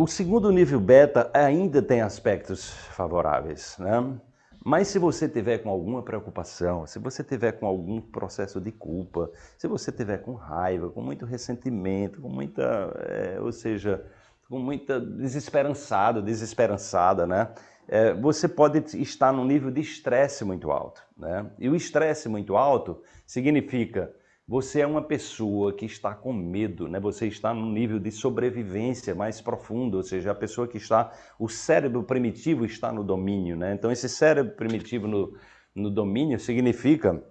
O segundo nível beta ainda tem aspectos favoráveis, né? Mas se você tiver com alguma preocupação, se você tiver com algum processo de culpa, se você tiver com raiva, com muito ressentimento, com muita, é, ou seja, com muita desesperançado, desesperançada, né? É, você pode estar num nível de estresse muito alto, né? E o estresse muito alto significa você é uma pessoa que está com medo, né? você está num nível de sobrevivência mais profundo, ou seja, a pessoa que está, o cérebro primitivo está no domínio. Né? Então esse cérebro primitivo no, no domínio significa,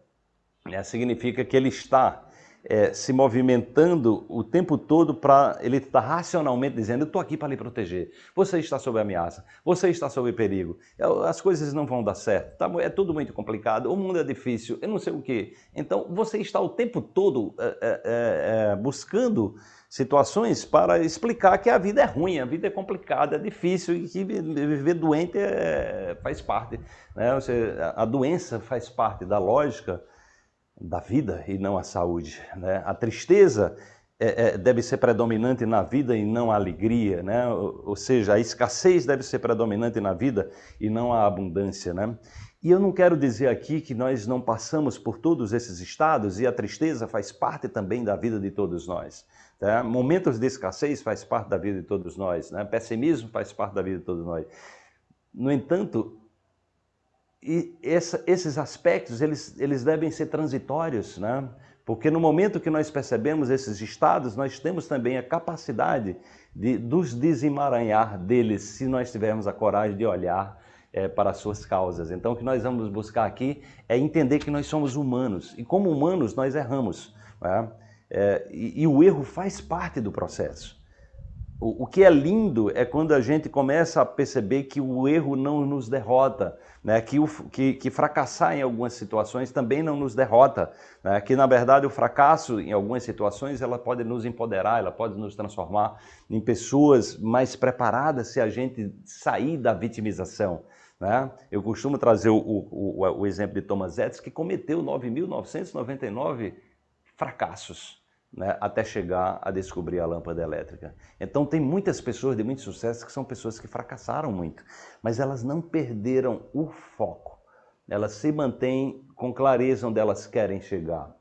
né? significa que ele está é, se movimentando o tempo todo para ele estar tá racionalmente dizendo, eu estou aqui para lhe proteger, você está sob ameaça, você está sob perigo, as coisas não vão dar certo, tá, é tudo muito complicado, o mundo é difícil, eu não sei o que. Então você está o tempo todo é, é, buscando situações para explicar que a vida é ruim, a vida é complicada, é difícil e que viver doente é, faz parte. Né? A doença faz parte da lógica da vida e não a saúde. Né? A tristeza é, é, deve ser predominante na vida e não a alegria, né? ou, ou, seja, a escassez deve ser predominante na vida e não a abundância. Né? E eu não quero dizer aqui que nós não passamos por todos esses estados e a tristeza faz parte também da vida de todos nós. Tá? Momentos de escassez faz parte da vida de todos nós, né? pessimismo faz parte da vida de todos nós. No entanto, e essa, esses aspectos, eles, eles devem ser transitórios, né? Porque no momento que nós percebemos esses estados, nós temos também a capacidade de nos desemaranhar deles, se nós tivermos a coragem de olhar é, para as suas causas. Então, o que nós vamos buscar aqui é entender que nós somos humanos, e como humanos nós erramos. Né? É, e, e o erro faz parte do processo. O, o, que é lindo é quando a gente começa a perceber que o erro não nos derrota, né? que, o, que, que fracassar em algumas situações também não nos derrota, né? que na verdade o fracasso em algumas situações ela pode nos empoderar, ela pode nos transformar em pessoas mais preparadas se a gente sair da vitimização. Né? Eu costumo trazer o, o, o, exemplo de Thomas Edison, que cometeu 9.999 fracassos né, até chegar a descobrir a lâmpada elétrica. Então tem muitas pessoas de muito sucesso que são pessoas que fracassaram muito, mas elas não perderam o foco. Elas se mantêm com clareza onde elas querem chegar.